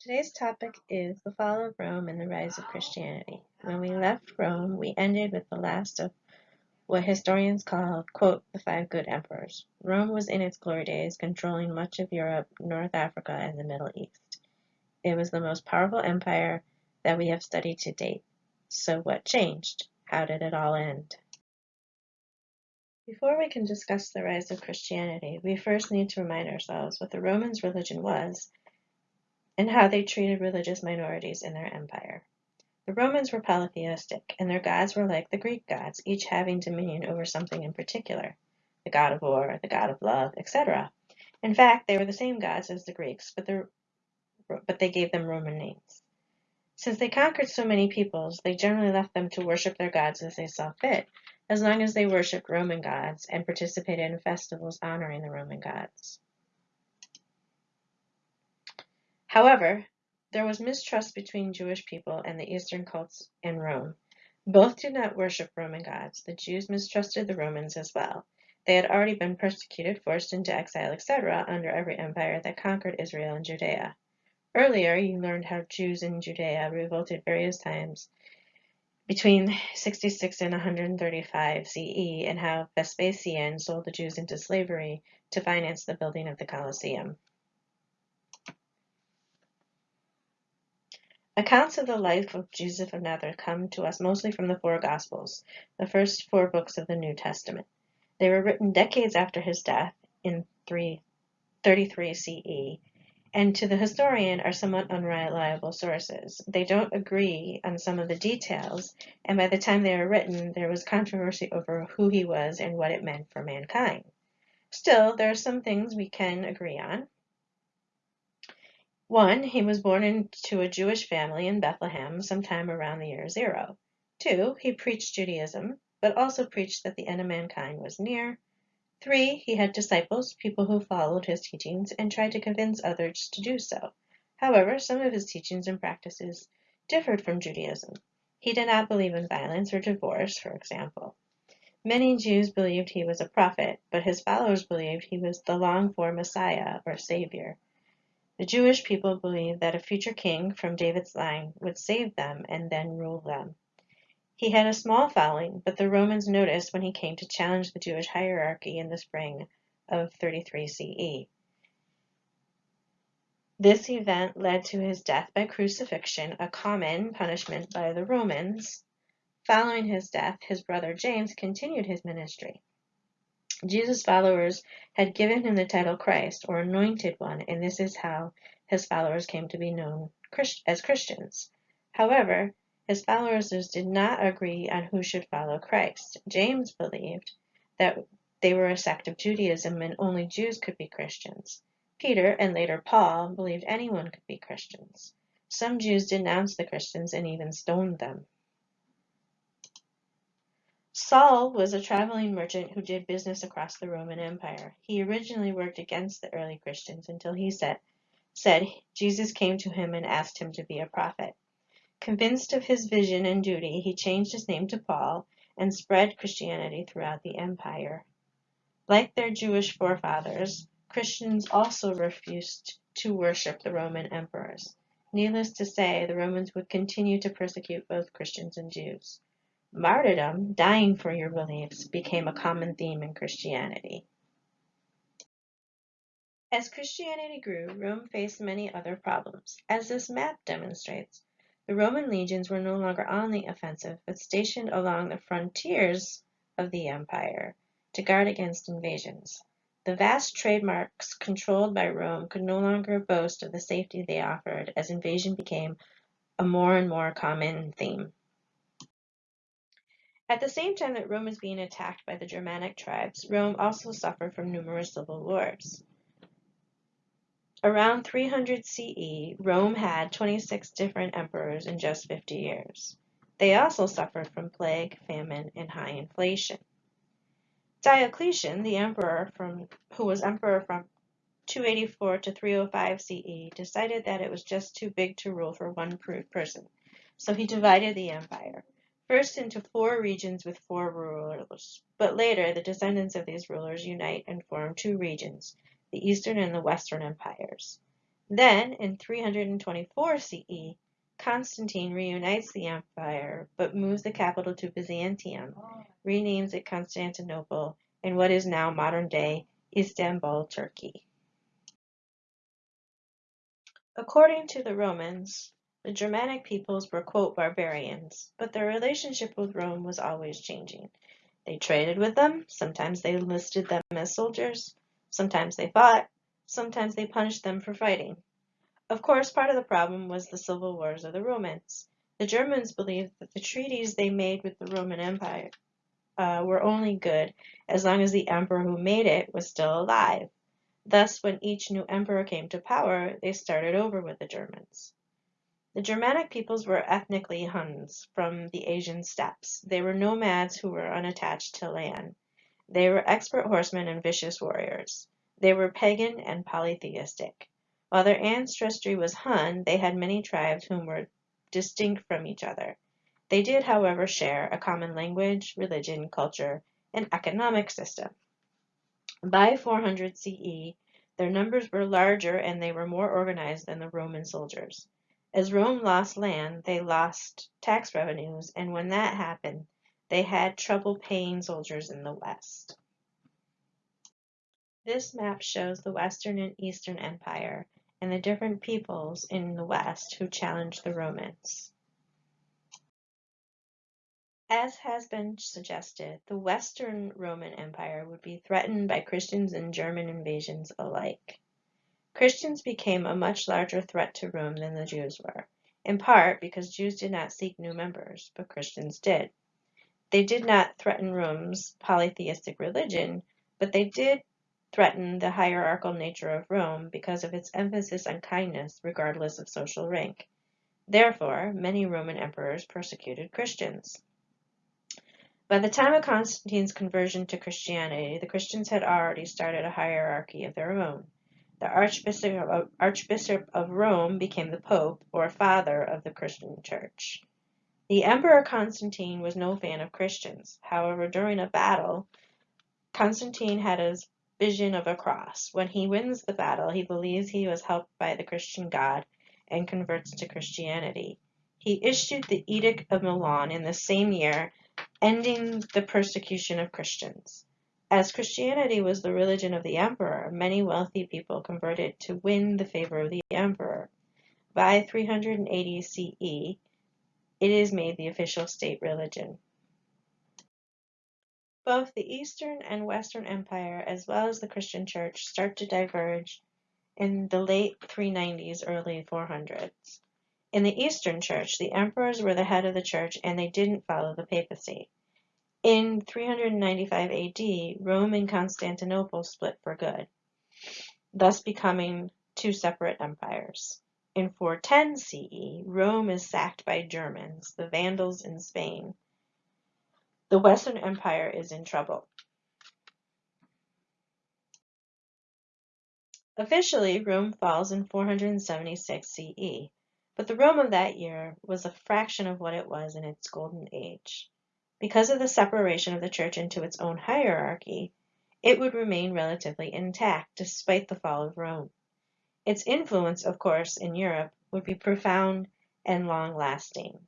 Today's topic is the fall of Rome and the rise of Christianity. When we left Rome, we ended with the last of what historians call, quote, the five good emperors. Rome was in its glory days, controlling much of Europe, North Africa, and the Middle East. It was the most powerful empire that we have studied to date. So what changed? How did it all end? Before we can discuss the rise of Christianity, we first need to remind ourselves what the Romans' religion was and how they treated religious minorities in their empire. The Romans were polytheistic, and their gods were like the Greek gods, each having dominion over something in particular the god of war, the god of love, etc. In fact, they were the same gods as the Greeks, but, the, but they gave them Roman names. Since they conquered so many peoples, they generally left them to worship their gods as they saw fit, as long as they worshipped Roman gods and participated in festivals honoring the Roman gods. However, there was mistrust between Jewish people and the Eastern cults in Rome. Both did not worship Roman gods. The Jews mistrusted the Romans as well. They had already been persecuted, forced into exile, etc., under every empire that conquered Israel and Judea. Earlier, you learned how Jews in Judea revolted various times between 66 and 135 CE and how Vespasian sold the Jews into slavery to finance the building of the Colosseum. Accounts of the life of Jesus of Nazareth come to us mostly from the four Gospels, the first four books of the New Testament. They were written decades after his death in 333 CE and to the historian are somewhat unreliable sources. They don't agree on some of the details, and by the time they were written, there was controversy over who he was and what it meant for mankind. Still, there are some things we can agree on. One, he was born into a Jewish family in Bethlehem sometime around the year zero. Two, he preached Judaism, but also preached that the end of mankind was near. Three, he had disciples, people who followed his teachings and tried to convince others to do so. However, some of his teachings and practices differed from Judaism. He did not believe in violence or divorce, for example. Many Jews believed he was a prophet, but his followers believed he was the longed-for Messiah or Savior. The Jewish people believed that a future king from David's line would save them and then rule them. He had a small following, but the Romans noticed when he came to challenge the Jewish hierarchy in the spring of 33 CE. This event led to his death by crucifixion, a common punishment by the Romans. Following his death, his brother James continued his ministry. Jesus' followers had given him the title Christ, or Anointed One, and this is how his followers came to be known as Christians. However, his followers did not agree on who should follow Christ. James believed that they were a sect of Judaism and only Jews could be Christians. Peter and later Paul believed anyone could be Christians. Some Jews denounced the Christians and even stoned them. Saul was a traveling merchant who did business across the Roman Empire. He originally worked against the early Christians until he said, said Jesus came to him and asked him to be a prophet. Convinced of his vision and duty, he changed his name to Paul and spread Christianity throughout the empire. Like their Jewish forefathers, Christians also refused to worship the Roman emperors. Needless to say, the Romans would continue to persecute both Christians and Jews. Martyrdom, dying for your beliefs, became a common theme in Christianity. As Christianity grew, Rome faced many other problems. As this map demonstrates, the Roman legions were no longer on the offensive, but stationed along the frontiers of the empire to guard against invasions. The vast trade marks controlled by Rome could no longer boast of the safety they offered as invasion became a more and more common theme. At the same time that Rome was being attacked by the Germanic tribes, Rome also suffered from numerous civil wars. Around 300 CE, Rome had 26 different emperors in just 50 years. They also suffered from plague, famine, and high inflation. Diocletian, the emperor from, who was emperor from 284 to 305 CE, decided that it was just too big to rule for one person, so he divided the empire, first into four regions with four rulers, but later the descendants of these rulers unite and form two regions, the Eastern and the Western empires. Then, in 324 CE, Constantine reunites the empire but moves the capital to Byzantium, renames it Constantinople, in what is now modern-day Istanbul, Turkey. According to the Romans, the Germanic peoples were quote barbarians, but their relationship with Rome was always changing. They traded with them, sometimes they enlisted them as soldiers, sometimes they fought, sometimes they punished them for fighting. Of course, part of the problem was the civil wars of the Romans. The Germans believed that the treaties they made with the Roman Empire uh, were only good as long as the emperor who made it was still alive. Thus, when each new emperor came to power, they started over with the Germans. The Germanic peoples were ethnically Huns from the Asian steppes. They were nomads who were unattached to land. They were expert horsemen and vicious warriors. They were pagan and polytheistic. While their ancestry was Hun, they had many tribes whom were distinct from each other. They did, however, share a common language, religion, culture, and economic system. By 400 CE, their numbers were larger and they were more organized than the Roman soldiers. As Rome lost land, they lost tax revenues, and when that happened, they had trouble paying soldiers in the West. This map shows the Western and Eastern Empire and the different peoples in the West who challenged the Romans. As has been suggested, the Western Roman Empire would be threatened by Christians and German invasions alike. Christians became a much larger threat to Rome than the Jews were, in part because Jews did not seek new members, but Christians did. They did not threaten Rome's polytheistic religion, but they did threaten the hierarchical nature of Rome because of its emphasis on kindness regardless of social rank. Therefore, many Roman emperors persecuted Christians. By the time of Constantine's conversion to Christianity, the Christians had already started a hierarchy of their own. The Archbishop of, Archbishop of Rome became the Pope, or father of the Christian Church. The Emperor Constantine was no fan of Christians. However, during a battle, Constantine had his vision of a cross. When he wins the battle, he believes he was helped by the Christian God and converts to Christianity. He issued the Edict of Milan in the same year ending the persecution of Christians. As Christianity was the religion of the emperor, many wealthy people converted to win the favor of the emperor. By 380 CE, it is made the official state religion. Both the Eastern and Western Empire, as well as the Christian Church, start to diverge in the late 390s, early 400s. In the Eastern Church, the emperors were the head of the church and they didn't follow the papacy. In 395 AD, Rome and Constantinople split for good, thus becoming two separate empires. In 410 CE, Rome is sacked by Germans, the Vandals in Spain. The Western Empire is in trouble. Officially, Rome falls in 476 CE, but the Rome of that year was a fraction of what it was in its golden age. Because of the separation of the church into its own hierarchy, it would remain relatively intact despite the fall of Rome. Its influence, of course, in Europe would be profound and long-lasting.